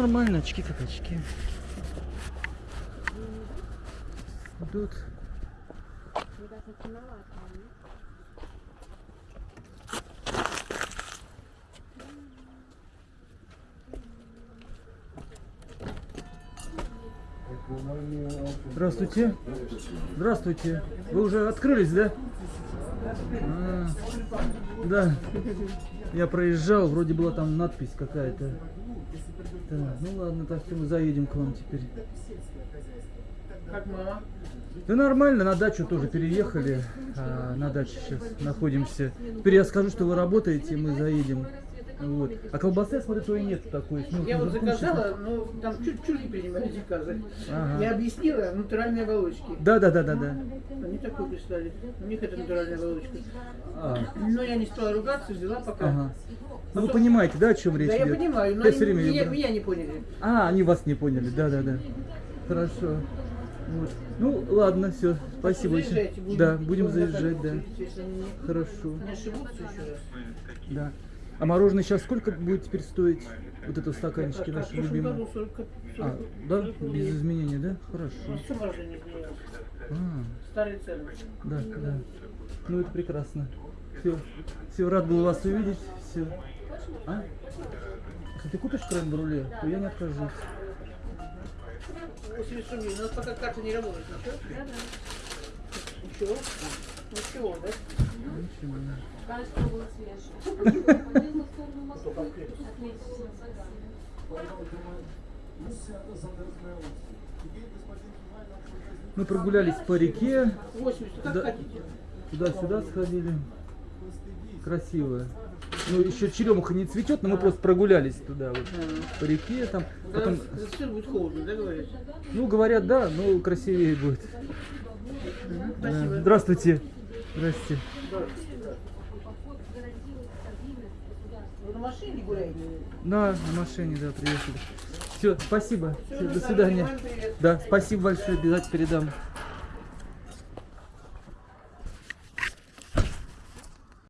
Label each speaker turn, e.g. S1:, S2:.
S1: нормально, очки как очки. Идут. Здравствуйте. Здравствуйте. Вы уже открылись, да? А, да. Я проезжал, вроде была там надпись какая-то. Так, ну ладно, так что мы заедем к вам теперь.
S2: Как мама?
S1: Да нормально, на дачу тоже переехали. А, на даче сейчас находимся. Теперь я скажу, что вы работаете, и мы заедем. Вот. А колбасы, я смотрю, твоей нет такой. мелким
S2: Я вот заказала, но там чуть-чуть не принимали заказы.
S1: Ага.
S2: Я объяснила натуральные волочки.
S1: Да, да, да, да, да.
S2: Они такой прислали. У них это натуральная волочка.
S1: А,
S2: Но я не стала ругаться, взяла пока.
S1: ага. Ну вы понимаете, да, о чем речь
S2: Да я
S1: идет?
S2: понимаю, но
S1: Я
S2: они
S1: время
S2: меня, меня не поняли.
S1: А, они вас не поняли, да, да, да. Хорошо. Вот. Ну, ладно, все. Спасибо.
S2: Заезжайте, будем-
S1: Да, будем заезжать, да. Хорошо.
S2: не ошибутся еще раз.
S1: Да. А мороженое сейчас сколько будет теперь стоить? Вот это в стаканчике наши любимые.
S2: году 40, 40,
S1: А, да?
S2: 40
S1: Без изменений, да?
S2: Ну,
S1: Хорошо.
S2: не изменилось?
S1: А,
S2: Старые цены.
S1: да, да. Ну, это прекрасно. Все. Все, рад был вас увидеть. Все. А? Если ты купишь крем-бруле, то я не откажусь.
S2: 80 рублей. У нас пока карта не работает. Да, да. Ничего? Ничего, да?
S1: Ничего.
S3: Кажется, был свежий.
S1: Мы прогулялись по реке,
S2: 80, как
S1: Да.
S2: хотите.
S1: туда-сюда сходили. Красиво. Ну, еще черемуха не цветет, но мы просто прогулялись туда вот по реке там. Потом,
S2: будет холодно, да, говорят?
S1: ну, говорят, да, но красивее будет. Здравствуйте. Здрасте.
S2: Вы на машине гуляете?
S1: Да, на машине, да, приехали. Все, спасибо.
S2: Всё,
S1: до свидания. Да, спасибо большое, обязательно передам.